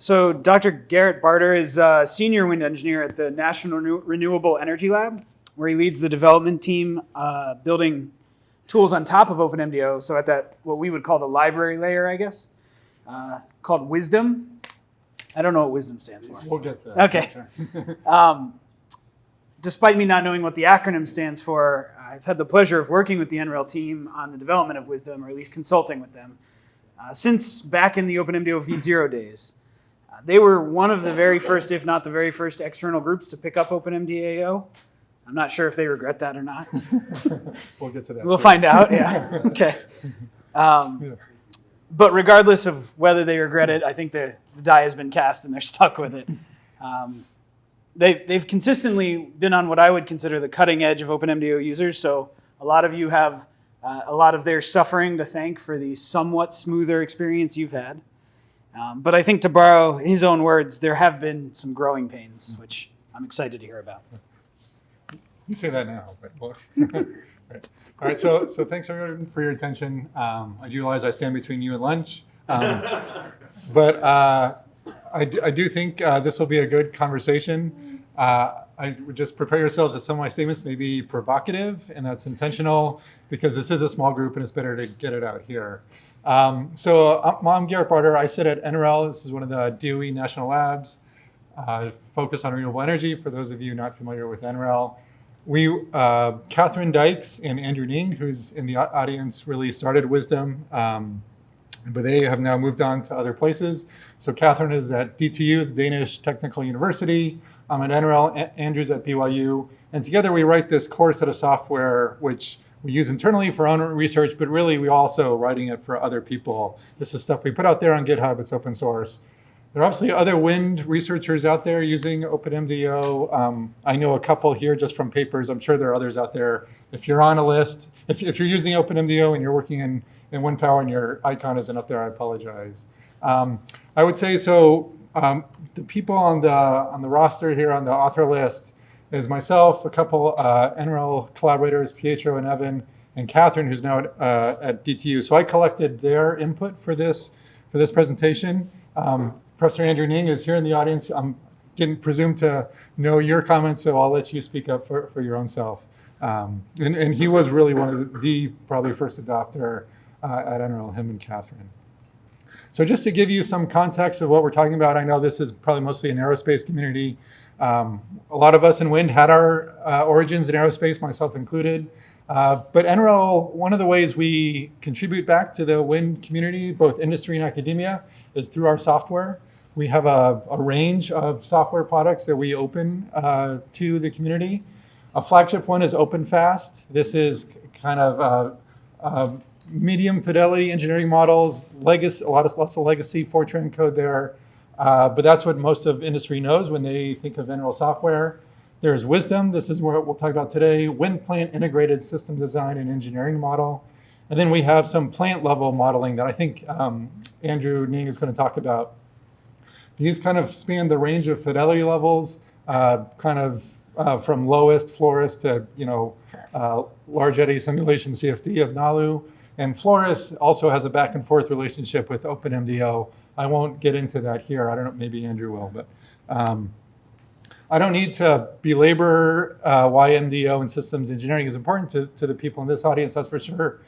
So Dr. Garrett Barter is a senior wind engineer at the National Renew- Renewable Energy Lab, where he leads the development team uh, building tools on top of OpenMDAO. So at that, what we would call the library layer, I guess, uh, called WISDEM. I don't know what WISDEM stands for. We'll get to that. Okay. Um, despite me not knowing what the acronym stands for, I've had the pleasure of working with the NREL team on the development of WISDEM, or at least consulting with them, uh, since back in the OpenMDAO v0 days. They were one of the very first, if not the very first, external groups to pick up OpenMDAO. I'm not sure if they regret that or not. We'll get to that. We'll too. find out. Yeah. Okay. Um, Yeah. but regardless of whether they regret it, I think the, the die has been cast and they're stuck with it. Um, they've, they've consistently been on what I would consider the cutting edge of OpenMDAO users. So a lot of you have uh, a lot of their suffering to thank for the somewhat smoother experience you've had. Um, but I think to borrow his own words, there have been some growing pains, which I'm excited to hear about. You say that now, but well, right. all right. So, so thanks everyone for your attention. Um, I do realize I stand between you and lunch, um, but uh, I, do, I do think uh, this will be a good conversation. Uh, I would just prepare yourselves that some of my statements may be provocative, and that's intentional because this is a small group and it's better to get it out here. Um, so, uh, I'm Garrett Barter. I sit at NREL. This is one of the DOE national labs. Uh, focus on renewable energy. For those of you not familiar with NREL, we, uh, Katherine Dykes and Andrew Ning, who's in the audience, really started WISDEM, um, but they have now moved on to other places. So Katherine is at DTU, the Danish Technical University. I'm at NREL, A- Andrew's at BYU, and together we write this core set of software, which we use internally for our own research, but really we also writing it for other people. This is stuff we put out there on GitHub. It's open source. There are obviously other wind researchers out there using OpenMDO. Um, I know a couple here just from papers. I'm sure there are others out there. If you're on a list, if, if you're using OpenMDO and you're working in, in wind power and your icon isn't up there, I apologize. Um, I would say so. Um, the people on the on the roster here on the author list is myself, a couple uh, NREL collaborators, Pietro and Evan, and Katherine, who's now at, uh, at DTU. So I collected their input for this for this presentation. Um, Professor Andrew Ning is here in the audience. I didn't presume to know your comments, so I'll let you speak up for, for your own self. Um, and, and he was really one of the, the probably first adopter uh, at NREL, him and Katherine. So just to give you some context of what we're talking about, I know this is probably mostly an aerospace community. Um, a lot of us in wind had our uh, origins in aerospace, myself included. Uh, but NREL, one of the ways we contribute back to the wind community, both industry and academia, is through our software. We have a, a range of software products that we open uh, to the community. A flagship one is OpenFast. This is kind of uh, uh, medium fidelity engineering models, legacy, a lot of lots of legacy Fortran code there. Uh, but that's what most of industry knows when they think of NREL software. There's WISDEM. This is what we'll talk about today. Wind plant integrated system design and engineering model. And then we have some plant level modeling that I think um, Andrew Ning is going to talk about. These kind of span the range of fidelity levels, uh, kind of uh, from lowest FLORIS to you know uh, large eddy simulation CFD of NALU. And FLORIS also has a back and forth relationship with OpenMDO. I won't get into that here. I don't know, maybe Andrew will, but um, I don't need to belabor uh, why MDO and systems engineering is important to, to the people in this audience, that's for sure.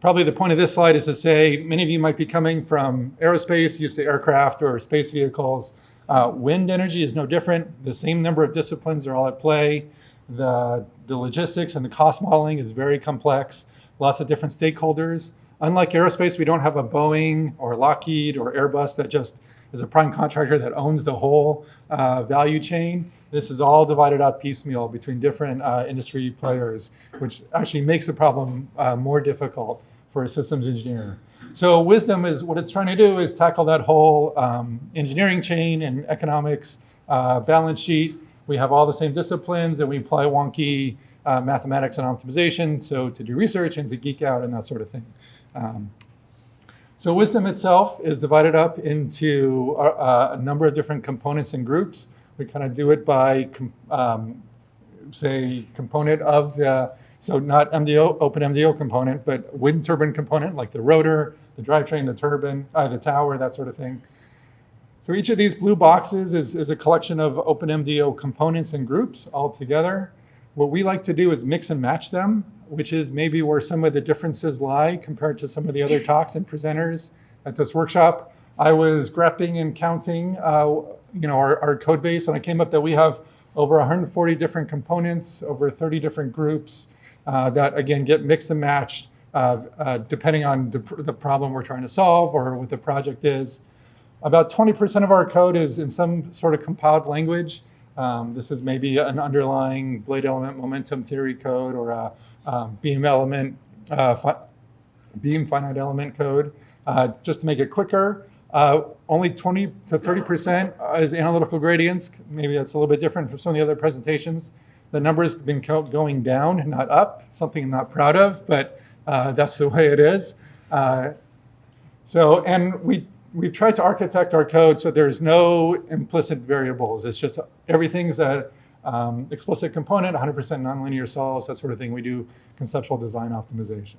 Probably the point of this slide is to say many of you might be coming from aerospace, used to aircraft or space vehicles. Uh, wind energy is no different. The same number of disciplines are all at play. The, the logistics and the cost modeling is very complex, lots of different stakeholders. Unlike aerospace, we don't have a Boeing or Lockheed or Airbus that just is a prime contractor that owns the whole uh, value chain. This is all divided up piecemeal between different uh, industry players, which actually makes the problem uh, more difficult for a systems engineer. So WISDEM is what it's trying to do is tackle that whole um, engineering chain and economics uh, balance sheet. We have all the same disciplines and we apply wonky uh, mathematics and optimization, so to do research and to geek out and that sort of thing. Um, so WISDEM itself is divided up into a, a number of different components and groups. We kind of do it by, um, say, component of the, so not MDO, open MDO component, but wind turbine component, like the rotor, the drivetrain, the turbine, uh, the tower, that sort of thing. So each of these blue boxes is, is a collection of OpenMDO components and groups all together. What we like to do is mix and match them, which is maybe where some of the differences lie compared to some of the other talks and presenters at this workshop. I was grepping and counting, uh, you know, our, our code base, and I came up that we have over 140 different components, over 30 different groups uh, that again get mixed and matched uh, uh, depending on the, the problem we're trying to solve or what the project is. About 20% of our code is in some sort of compiled language. Um, this is maybe an underlying blade element momentum theory code or a um, beam element, uh, fi- beam finite element code. Uh, just to make it quicker, uh, only 20 to 30% is analytical gradients. Maybe that's a little bit different from some of the other presentations. The number's been going down, not up, something I'm not proud of, but uh, that's the way it is. Uh, so, and we, we've tried to architect our code so there's no implicit variables. It's just everything's a um, explicit component, 100% nonlinear solves, that sort of thing. We do conceptual design optimization.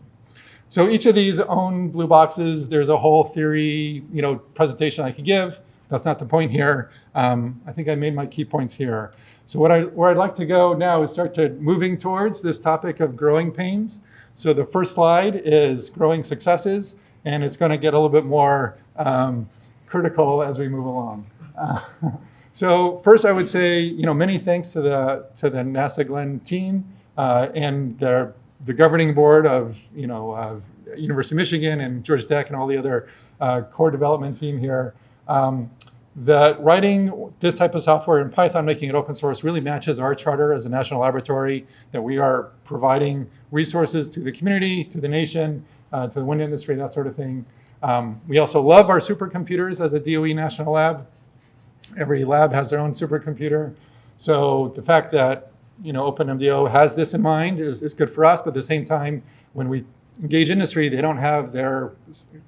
So each of these own blue boxes, there's a whole theory, you know, presentation I could give. That's not the point here. Um, I think I made my key points here. So what I, where I'd like to go now is start to moving towards this topic of growing pains. So the first slide is growing successes, and it's going to get a little bit more um, critical as we move along. Uh, so first, I would say, you know, many thanks to the to the NASA Glenn team uh, and their the governing board of, you know, uh, University of Michigan and Georgia Tech and all the other uh, core development team here. Um, that writing this type of software in Python, making it open source, really matches our charter as a national laboratory, that we are providing resources to the community, to the nation, uh, to the wind industry, that sort of thing. Um, we also love our supercomputers as a DOE national lab. Every lab has their own supercomputer. So the fact that you know OpenMDO has this in mind is, is good for us, but at the same time, when we engage industry, they don't have their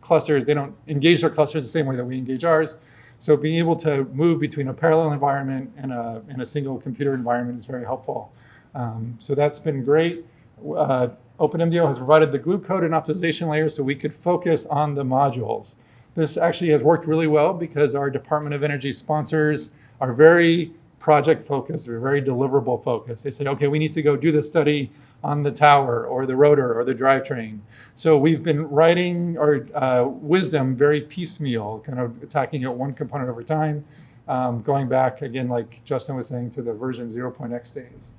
clusters, they don't engage their clusters the same way that we engage ours. So being able to move between a parallel environment and a, and a single computer environment is very helpful. Um, so that's been great. Uh, OpenMDO has provided the glue code and optimization layer so we could focus on the modules. This actually has worked really well because our Department of Energy sponsors are very project focused, they're very deliverable focused. They say, okay, we need to go do the study on the tower or the rotor or the drivetrain. So we've been writing our uh, WISDEM very piecemeal, kind of attacking it one component over time, um, going back again, like Justin was saying, to the version 0.x days.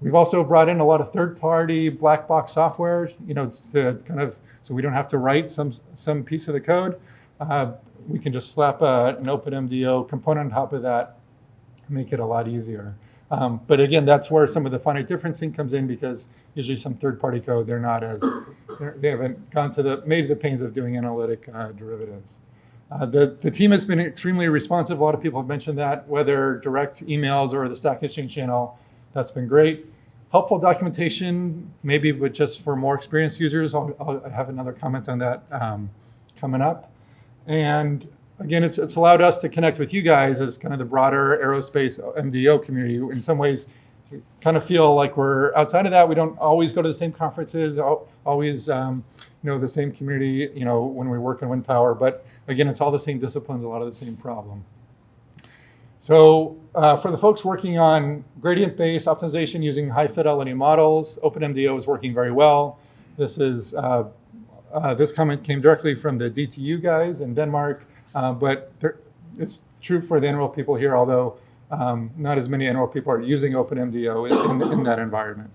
We've also brought in a lot of third-party black box software, you know, to kind of so we don't have to write some some piece of the code. Uh, we can just slap a, an OpenMDO component on top of that, make it a lot easier. Um, but again, that's where some of the finite differencing comes in because usually some third-party code they're not as they're, they haven't gone to the made the pains of doing analytic uh, derivatives. Uh, the, the team has been extremely responsive. A lot of people have mentioned that, whether direct emails or the Stack Exchange channel. That's been great. Helpful documentation, maybe, but just for more experienced users. I'll, I'll have another comment on that um, coming up. And again, it's, it's allowed us to connect with you guys as kind of the broader aerospace MDO community. In some ways, we kind of feel like we're outside of that. We don't always go to the same conferences, always um, you know the same community. You know when we work in wind power, but again, it's all the same disciplines, a lot of the same problem. So uh, for the folks working on gradient-based optimization using high-fidelity models, OpenMDO is working very well. This is uh, uh, this comment came directly from the DTU guys in Denmark, uh, but it's true for the NREL people here, although um, not as many NREL people are using OpenMDO in, in, in that environment.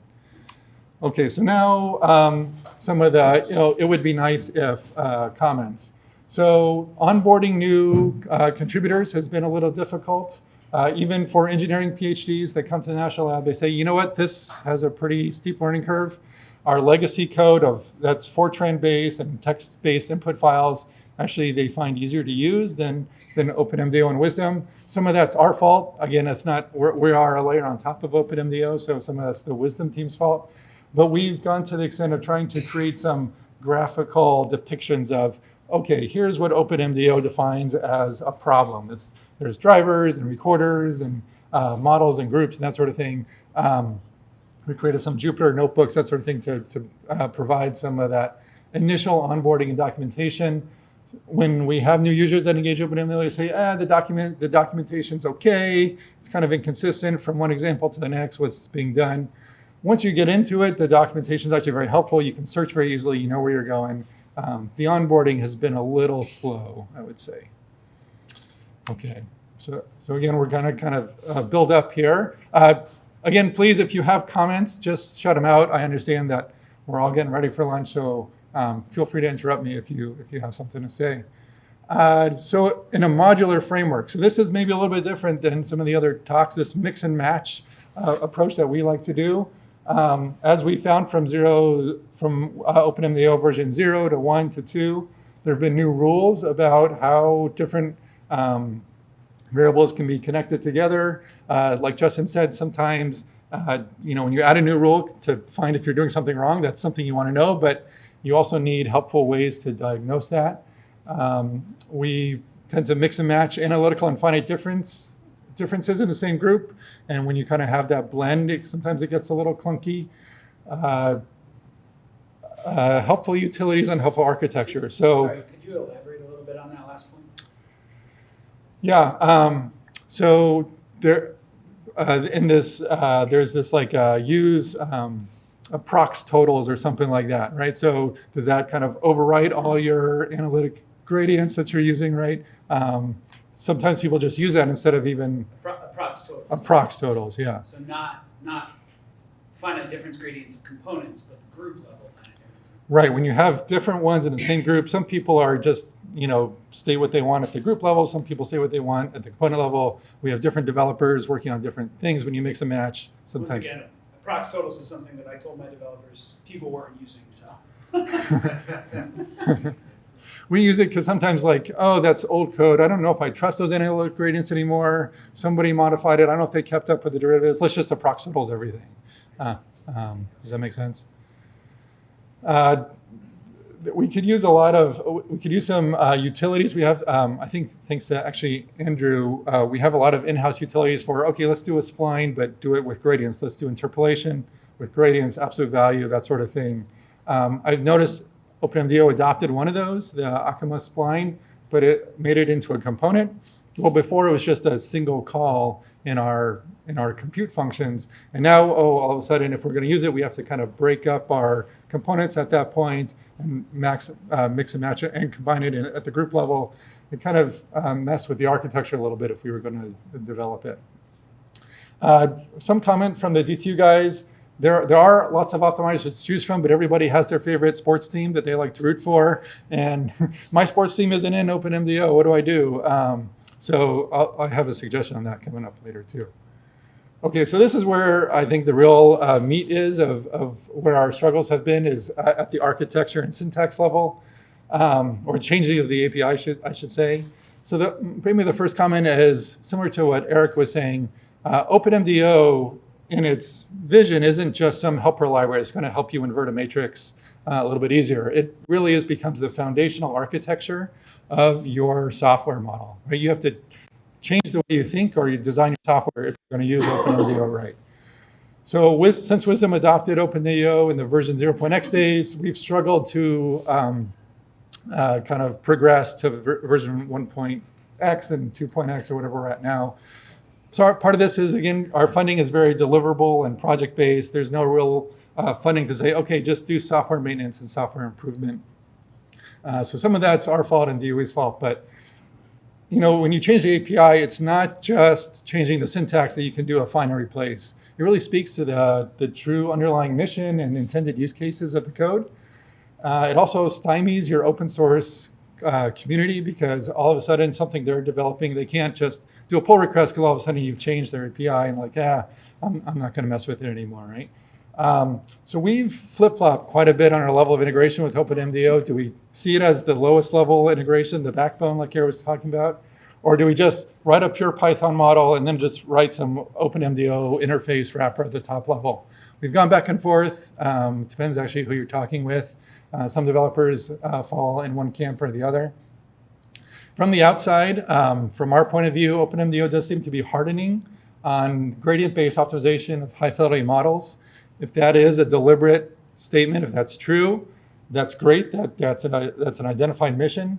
Okay, so now um, some of the, you know, it would be nice if uh, comments. So onboarding new uh, contributors has been a little difficult. Uh, even for engineering PhDs that come to the National Lab, they say, you know what, this has a pretty steep learning curve. Our legacy code of that's Fortran based and text based input files, actually they find easier to use than, than OpenMDO and WISDEM. Some of that's our fault. Again, it's not, we're, we are a layer on top of OpenMDO, so some of that's the WISDEM team's fault. But we've gone to the extent of trying to create some graphical depictions of, okay, here's what OpenMDO defines as a problem. It's, there's drivers and recorders and uh, models and groups and that sort of thing. Um, we created some Jupyter notebooks, that sort of thing, to, to uh, provide some of that initial onboarding and documentation. when we have new users that engage OpenMDAO, they say, ah, the document, the documentation's okay. It's kind of inconsistent from one example to the next, what's being done. Once you get into it, the documentation is actually very helpful. You can search very easily. You know where you're going. Um, the onboarding has been a little slow, I would say. Okay, so, so again, we're gonna kind of uh, build up here. Uh, again, please, if you have comments, just shut them out. I understand that we're all getting ready for lunch, so um, feel free to interrupt me if you, if you have something to say. Uh, so in a modular framework, so this is maybe a little bit different than some of the other talks, this mix and match uh, approach that we like to do. Um, as we found from zero, from uh, OpenMDAO version zero to one to two, there have been new rules about how different um, variables can be connected together. Uh, like Justin said, sometimes, uh, you know, when you add a new rule to find if you're doing something wrong, that's something you want to know, but you also need helpful ways to diagnose that. Um, we tend to mix and match analytical and finite difference differences in the same group. And when you kind of have that blend, it, sometimes it gets a little clunky. Uh, uh, helpful utilities and helpful architecture. So Sorry, could you elaborate a little bit on that last point? yeah, um, so there, uh, in this, uh, there's this like uh, use um, approx totals or something like that, right? So does that kind of overwrite all your analytic gradients that you're using, right? Um, sometimes people just use that instead of even Pro- uh, prox totals. approx totals, yeah. So not, not finite difference gradients of components, but group level finite difference. Right, when you have different ones in the same group, some people are just, you know, stay what they want at the group level, some people say what they want at the component level. We have different developers working on different things when you mix and match Once sometimes. again, prox totals is something that I told my developers people weren't using, so. We use it because sometimes like, oh, that's old code. I don't know if I trust those analytic gradients anymore. Somebody modified it. I don't know if they kept up with the derivatives. Let's just approximate everything. Uh, um, does that make sense? Uh, we could use a lot of, we could use some uh, utilities. We have, um, I think, thanks to actually Andrew, uh, we have a lot of in-house utilities for, okay, let's do a spline, but do it with gradients. Let's do interpolation with gradients, absolute value, that sort of thing. Um, I've noticed OpenMDAO adopted one of those, the Akima spline, but it made it into a component. Well, before it was just a single call in our in our compute functions, and now, oh, all of a sudden, if we're going to use it, we have to kind of break up our components at that point and max, uh, mix and match it and combine it in, at the group level. It kind of um, mess with the architecture a little bit if we were going to develop it. Uh, some comment from the DTU guys. There, there are lots of optimizers to choose from, but everybody has their favorite sports team that they like to root for. And my sports team isn't in OpenMDO. What do I do? Um, so I'll, I have a suggestion on that coming up later too. Okay, so this is where I think the real uh, meat is of, of where our struggles have been is at at the architecture and syntax level, um, or changing of the API, should, I should say. So the, maybe the first comment is similar to what Eric was saying. Uh, OpenMDO in its vision isn't just some helper library. It's going to help you invert a matrix uh, a little bit easier. It really is becomes the foundational architecture of your software model. Right? You have to change the way you think or you design your software if you're going to use OpenMDO right. So since WISDEM adopted OpenMDO in the version 0.x days, we've struggled to um, uh, kind of progress to ver version 1.x and 2.x or whatever we're at now. So our, part of this is, again, our funding is very deliverable and project-based. There's no real uh, funding to say, okay, just do software maintenance and software improvement. Uh, so some of that's our fault and DOE's fault, but you know, when you change the API, it's not just changing the syntax that you can do a find and replace. It really speaks to the, the true underlying mission and intended use cases of the code. Uh, it also stymies your open source uh, community because all of a sudden something they're developing, they can't just do a pull request because all of a sudden you've changed their API and like, ah, I'm, I'm not going to mess with it anymore, right? Um, so we've flip-flopped quite a bit on our level of integration with OpenMDO. Do we see it as the lowest level integration, the backbone like Gary was talking about? Or do we just write a pure Python model and then just write some OpenMDO interface wrapper at the top level? We've gone back and forth. Um, depends actually who you're talking with. Uh, some developers uh, fall in one camp or the other. From the outside, um, from our point of view, OpenMDO does seem to be hardening on gradient-based optimization of high-fidelity models. If that is a deliberate statement, if that's true, that's great. That, that's, an, that's an identified mission.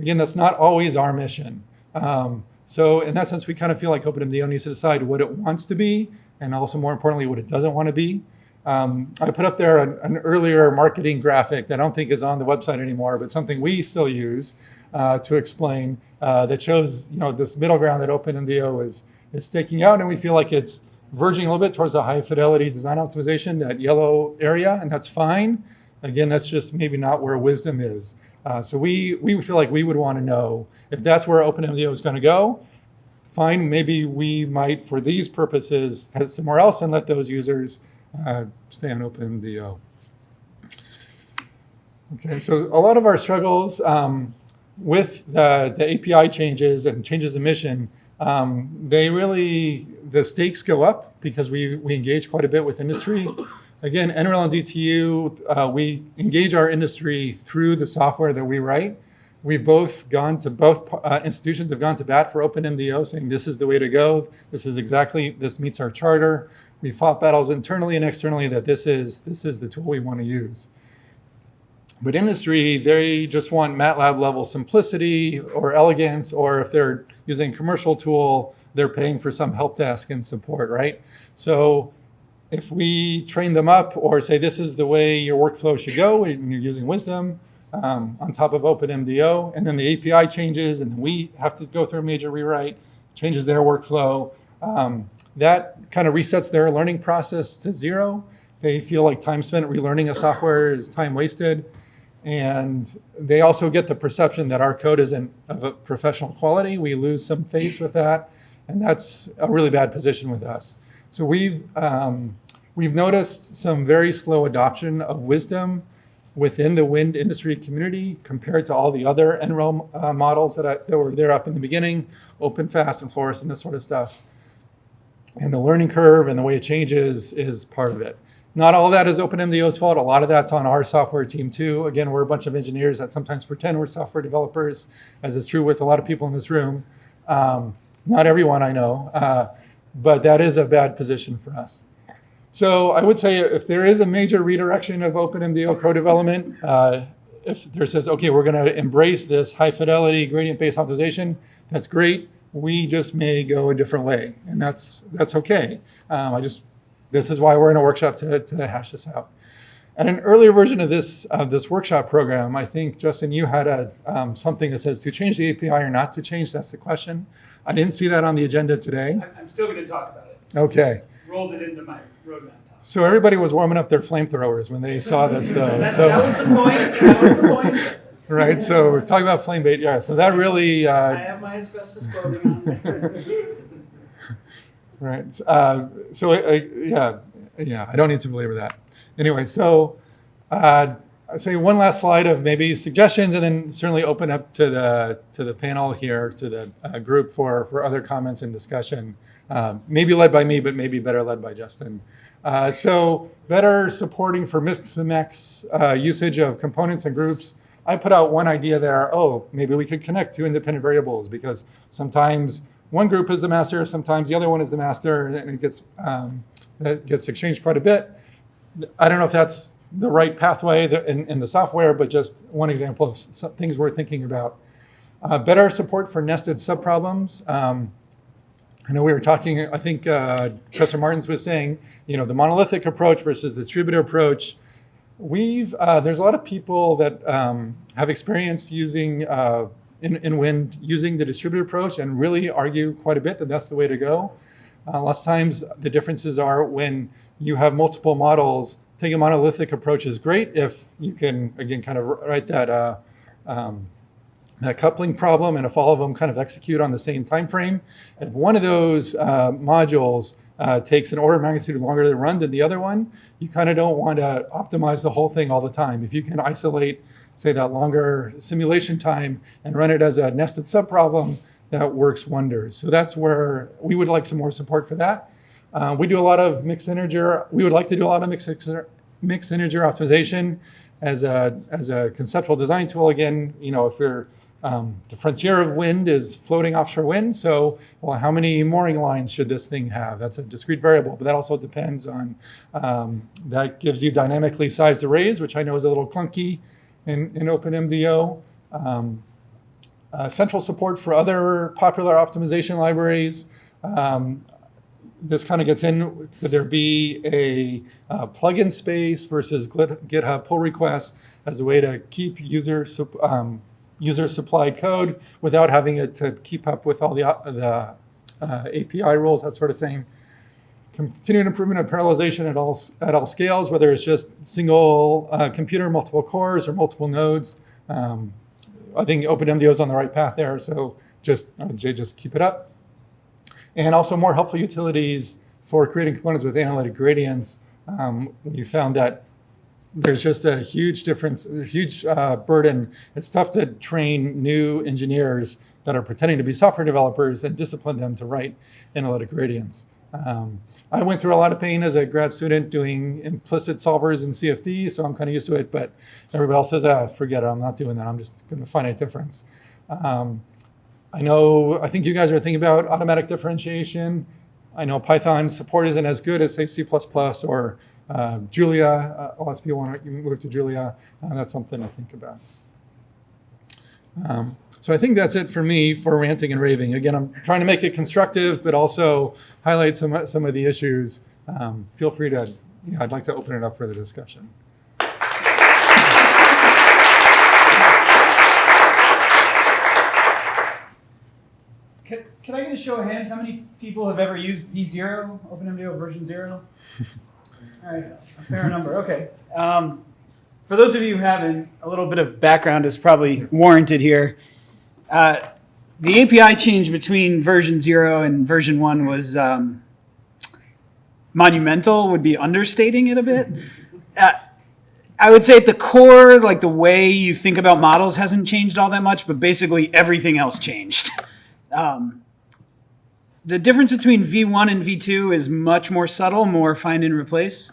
Again, that's not always our mission. Um, so in that sense, we kind of feel like OpenMDO needs to decide what it wants to be, and also more importantly, what it doesn't want to be. Um, I put up there an, an, earlier marketing graphic that I don't think is on the website anymore, but something we still use uh, to explain uh, that shows you know this middle ground that OpenMDAO is is staking out, and we feel like it's verging a little bit towards a high fidelity design optimization, that yellow area, and that's fine. Again, that's just maybe not where WISDEM is. Uh, so we we feel like we would want to know if that's where OpenMDAO is going to go. Fine, maybe we might, for these purposes, head somewhere else and let those users uh, stay on OpenMDAO. Okay, so a lot of our struggles um, with the, the API changes and changes in mission, um, they really, the stakes go up because we, we engage quite a bit with industry. Again, NREL and DTU, uh, we engage our industry through the software that we write. We've both gone to both uh, institutions have gone to bat for OpenMDAO, saying this is the way to go. This is exactly this meets our charter. We fought battles internally and externally that this is this is the tool we want to use. But industry, they just want MATLAB level simplicity or elegance, or if they're using a commercial tool, they're paying for some help desk and support, right? So if we train them up or say this is the way your workflow should go and you're using WISDEM um, on top of OpenMDAO, and then the API changes and we have to go through a major rewrite, changes their workflow, um, that kind of resets their learning process to zero. They feel like time spent relearning a software is time wasted. And they also get the perception that our code isn't of a professional quality. We lose some face with that. And that's a really bad position with us. So we've, um, we've noticed some very slow adoption of WISDEM within the wind industry community compared to all the other NREL uh, models that, I, that were there up in the beginning, OpenFast and FLORIS and this sort of stuff. And the learning curve and the way it changes is part of it. Not all that is OpenMDAO's fault. A lot of that's on our software team too. Again, we're a bunch of engineers that sometimes pretend we're software developers, as is true with a lot of people in this room. Um, not everyone I know, uh, but that is a bad position for us. So I would say if there is a major redirection of OpenMDAO code development, uh, if there says, okay, we're going to embrace this high fidelity gradient-based optimization, that's great we just may go a different way, and that's that's okay. Um, I just this is why we're in a workshop to, to hash this out. At an earlier version of this of this workshop program, I think Justin, you had a um, something that says to change the API or not to change. That's the question. I didn't see that on the agenda today. I'm still going to talk about it. Okay. Just rolled it into my roadmap. So everybody was warming up their flamethrowers when they saw this, though. that, so that was the point. That was the point. right? So we're talking about flame bait. Yeah. So that really. Uh, I have my asbestos clothing on. right. Uh, so uh, yeah, yeah. I don't need to belabor that. Anyway, so uh, I say one last slide of maybe suggestions, and then certainly open up to the to the panel here, to the uh, group for for other comments and discussion. Um, maybe led by me, but maybe better led by Justin. Uh, so better supporting for mix uh, usage of components and groups I put out one idea there, oh, maybe we could connect two independent variables because sometimes one group is the master, sometimes the other one is the master, and it gets, um, it gets exchanged quite a bit. I don't know if that's the right pathway in, in the software, but just one example of things we're thinking about. Uh, better support for nested subproblems. Um, I know we were talking, I think uh, Professor Martins was saying, you know, the monolithic approach versus the distributed approach. We've, uh, there's a lot of people that um, have experience using, uh, in, in Wind, using the distributed approach and really argue quite a bit that that's the way to go. Uh, lots of times the differences are when you have multiple models, taking a monolithic approach is great if you can, again, kind of write that, uh, um, that coupling problem and if all of them kind of execute on the same time frame. If one of those uh, modules uh, takes an order of magnitude longer to run than the other one, you kind of don't want to optimize the whole thing all the time. If you can isolate, say, that longer simulation time and run it as a nested subproblem, that works wonders. So that's where we would like some more support for that. Uh, we do a lot of mixed integer. We would like to do a lot of mixed, mixed integer optimization as a, as a conceptual design tool. Again, you know, if we're um, the frontier of wind is floating offshore wind. So, well, how many mooring lines should this thing have? That's a discrete variable, but that also depends on, um, that gives you dynamically sized arrays, which I know is a little clunky in, in OpenMDAO. Um, uh, central support for other popular optimization libraries. Um, this kind of gets in, could there be a uh, plugin space versus GitHub pull requests as a way to keep user, um, user supplied code without having it to keep up with all the, the uh, API rules, that sort of thing. Continued improvement of parallelization at all, at all scales, whether it's just single uh, computer, multiple cores, or multiple nodes. Um, I think OpenMDO is on the right path there, so just, I would say just keep it up. And also more helpful utilities for creating components with analytic gradients. Um, we found that there's just a huge difference, a huge uh, burden. It's tough to train new engineers that are pretending to be software developers and discipline them to write analytic gradients. Um, I went through a lot of pain as a grad student doing implicit solvers in CFD, so I'm kind of used to it. But everybody else says, ah, forget it, I'm not doing that. I'm just going to find a difference. Um, I know, I think you guys are thinking about automatic differentiation. I know Python support isn't as good as, say, C++ or uh, Julia. Uh, LSP want to move to Julia. Uh, that's something to think about. Um, so I think that's it for me for ranting and raving. Again, I'm trying to make it constructive, but also highlight some, some of the issues. Um, feel free to, you know, I'd like to open it up for the discussion. Can, can I get a show of hands? How many people have ever used V0, OpenMDO version 0? All right, a fair number. Okay. Um, for those of you who haven't, a little bit of background is probably warranted here. Uh, the API change between version 0 and version 1 was um, monumental, would be understating it a bit. Uh, I would say at the core, like the way you think about models hasn't changed all that much, but basically everything else changed. Um, the difference between V1 and V2 is much more subtle, more find and replace.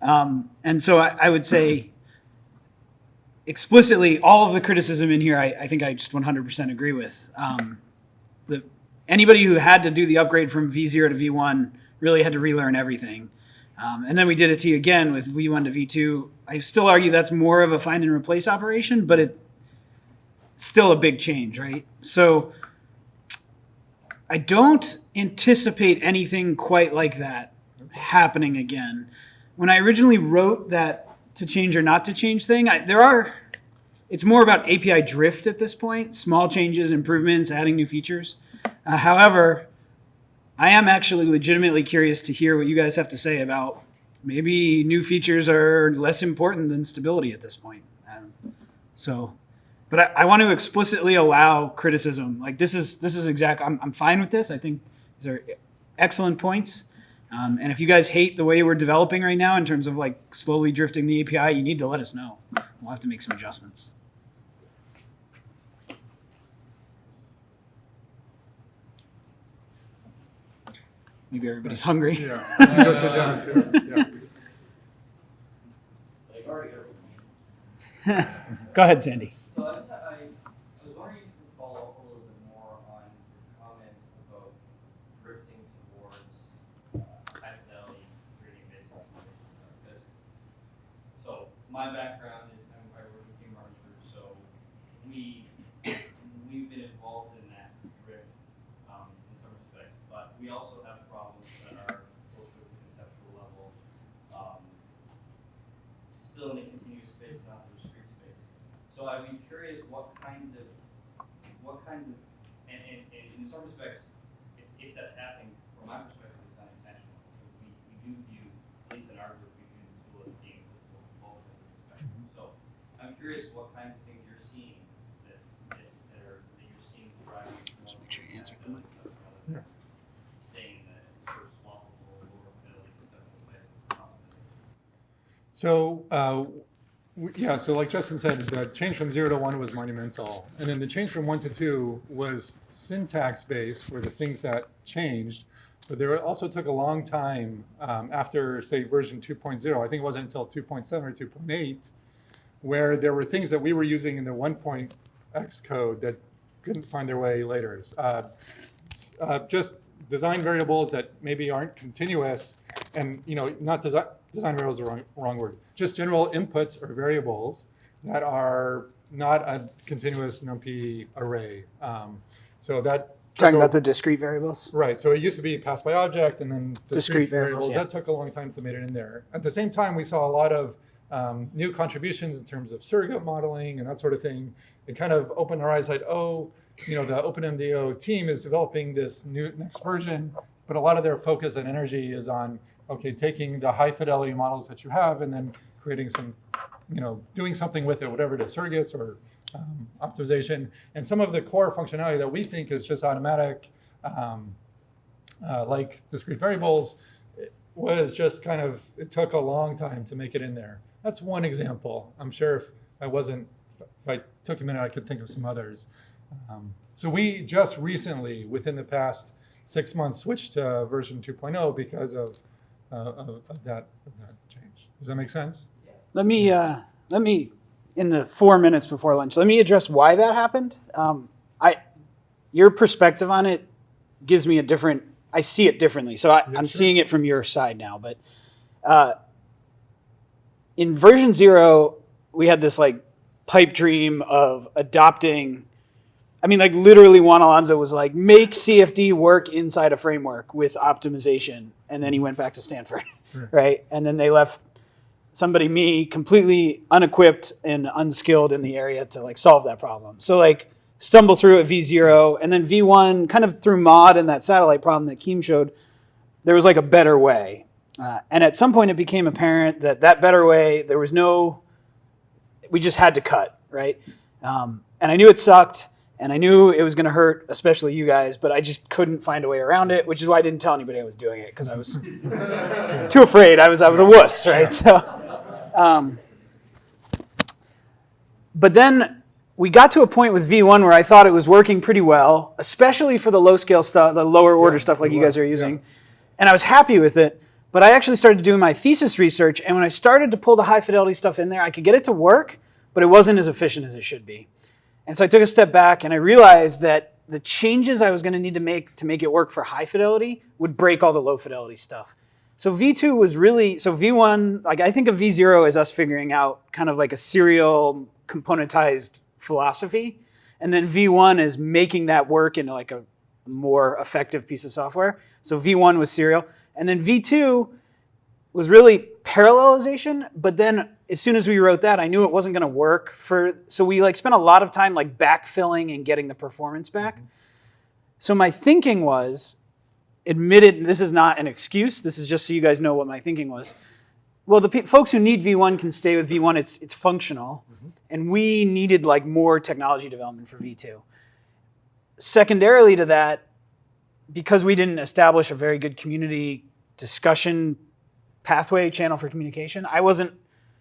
Um, and so I, I would say explicitly all of the criticism in here, I, I think I just 100% agree with. Um, the, anybody who had to do the upgrade from V0 to V1 really had to relearn everything. Um, and then we did it to you again with V1 to V2. I still argue that's more of a find and replace operation, but it's still a big change, right? So I don't anticipate anything quite like that happening again. When I originally wrote that to change or not to change thing, I, there are, it's more about API drift at this point, small changes, improvements, adding new features. Uh, however, I am actually legitimately curious to hear what you guys have to say about maybe new features are less important than stability at this point. Um, so, but I, I want to explicitly allow criticism. Like this is this is exact. I'm I'm fine with this. I think these are excellent points. Um, and if you guys hate the way we're developing right now in terms of like slowly drifting the API, you need to let us know. We'll have to make some adjustments. Maybe everybody's hungry. Yeah. Go sit down too. Yeah. Go ahead, Sandy. So I, just, I, I was wondering if you could follow up a little bit more on your comment about drifting towards uh, high fidelity 3D based optimization stuff. Because, so my background is I'm I work with Quim Martin Group, so we we've been involved in that drift um, in some respects, but we also have problems that are closer to the conceptual level. Um, still in a continuous space, not a discrete space. So I'd be curious what kinds of, what kinds of, and, and, and in some respects, if, if that's happening, from my perspective, it's not intentional. We, we do view, at least in our group, we view the tool as being applicable both ends of the spectrum. So I'm curious what kinds of things you're seeing that, that, that are, that you're seeing driving. more make sure you answer the mic. Yeah. rather than Staying in the sort of swappable, lower fidelity conceptual way. So, uh, w- yeah, so like Justin said, the change from zero to one was monumental. And then the change from one to two was syntax based for the things that changed. But there also took a long time um, after, say, version 2.0. I think it wasn't until 2.7 or 2.8 where there were things that we were using in the 1.x code that couldn't find their way later. Uh, uh, just design variables that maybe aren't continuous and, you know, not design, design variables is the wrong, wrong word. Just general inputs or variables that are not a continuous NumPy array. Um, so that Talking about the discrete variables. Right. So it used to be pass by object and then discrete, Discrete variables. variables, yeah. That took a long time to make it in there. At the same time, we saw a lot of um, new contributions in terms of surrogate modeling and that sort of thing. It kind of opened our eyes like, oh, you know, the OpenMDO team is developing this new next version, but a lot of their focus and energy is on, okay, taking the high fidelity models that you have and then creating some, you know, doing something with it, whatever it is, surrogates or um, optimization. And some of the core functionality that we think is just automatic, um, uh, like discrete variables, was just kind of, it took a long time to make it in there. That's one example. I'm sure if I wasn't, if I took a minute, I could think of some others. Um, so we just recently, within the past six months, switched to version 2.0 because of, uh, of, of that, of that change. Does that make sense? Let me uh, let me in the four minutes before lunch. Let me address why that happened. Um, I your perspective on it gives me a different. I see it differently. So I, Yeah, I'm sure. seeing it from your side now. But uh, in version zero, we had this like pipe dream of adopting. I mean, like literally, Juan Alonso was like, make CFD work inside a framework with optimization, and then he went back to Stanford, Right. right? And then they left somebody me completely unequipped and unskilled in the area to like solve that problem so like stumble through at v0 and then v1 kind of through MAUD and that satellite problem that Quim showed there was like a better way uh, and at some point it became apparent that that better way there was no we just had to cut right um, and i knew it sucked and i knew it was going to hurt especially you guys but i just couldn't find a way around it which is why i didn't tell anybody i was doing it because i was too afraid i was i was a wuss right so um, but then we got to a point with V1 where I thought it was working pretty well, especially for the low scale stuff, the lower order Yeah, stuff like you guys are yeah. using. And I was happy with it. But I actually started doing my thesis research. And when I started to pull the high fidelity stuff in there, I could get it to work, but it wasn't as efficient as it should be. And so I took a step back and I realized that the changes I was going to need to make to make it work for high fidelity would break all the low fidelity stuff. So V2 was really, so V1, like I think of V0 as us figuring out kind of like a serial componentized philosophy. And then V1 is making that work into like a more effective piece of software. So V1 was serial. And then V2 was really parallelization, but then as soon as we wrote that, I knew it wasn't going to work for. So we like spent a lot of time like backfilling and getting the performance back. Mm-hmm. So my thinking was, admitted, this is not an excuse. This is just so you guys know what my thinking was. Well, the folks who need V1 can stay with V1. It's it's functional, mm-hmm. and we needed like more technology development for V2. Secondarily to that, because we didn't establish a very good community discussion pathway channel for communication, I wasn't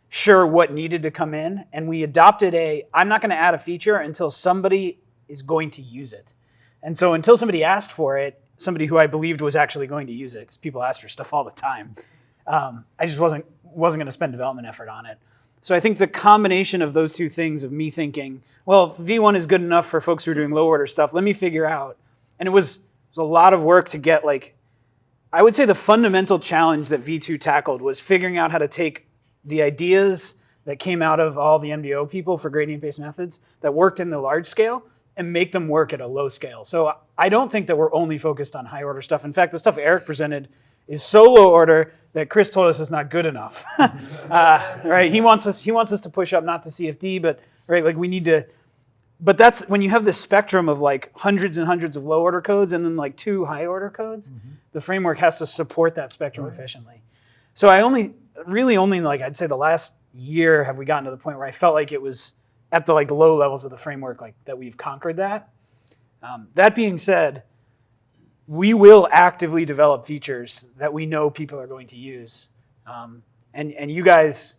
sure what needed to come in, and we adopted a I'm not going to add a feature until somebody is going to use it. And so until somebody asked for it, somebody who I believed was actually going to use it, because people ask for stuff all the time, um, I just wasn't wasn't going to spend development effort on it. So I think the combination of those two things of me thinking, well, V1 is good enough for folks who are doing low order stuff. Let me figure out, and it was, it was a lot of work to get like, I would say the fundamental challenge that V2 tackled was figuring out how to take the ideas that came out of all the MDO people for gradient-based methods that worked in the large scale and make them work at a low scale. So I don't think that we're only focused on high order stuff. In fact, the stuff Eric presented is so low order that Chris told us is not good enough. uh, right? He wants us he wants us to push up not to CFD, but right like we need to. But that's when you have this spectrum of like hundreds and hundreds of low order codes and then like two high order codes, the framework has to support that spectrum efficiently. So I only really only like I'd say the last year have we gotten to the point where I felt like it was at the like low levels of the framework like that we've conquered that. Um, that being said, we will actively develop features that we know people are going to use. Um, and, and you guys,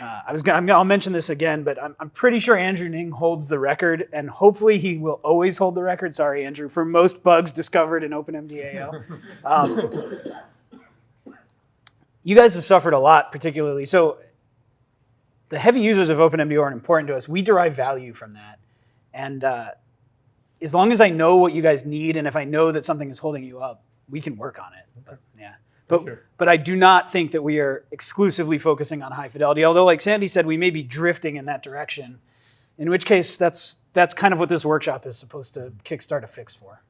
uh, I was gonna, I'm gonna, I'll mention this again, but I'm, I'm pretty sure Andrew Ning holds the record, and hopefully he will always hold the record. Sorry, Andrew, for most bugs discovered in OpenMDAO. Um, you guys have suffered a lot, particularly. So the heavy users of OpenMDAO are important to us. We derive value from that, and uh, as long as I know what you guys need, and if I know that something is holding you up, we can work on it. But, yeah. But, Sure. but I do not think that we are exclusively focusing on high fidelity. Although, like Sandy said, we may be drifting in that direction. In which case, that's that's kind of what this workshop is supposed to kickstart a fix for.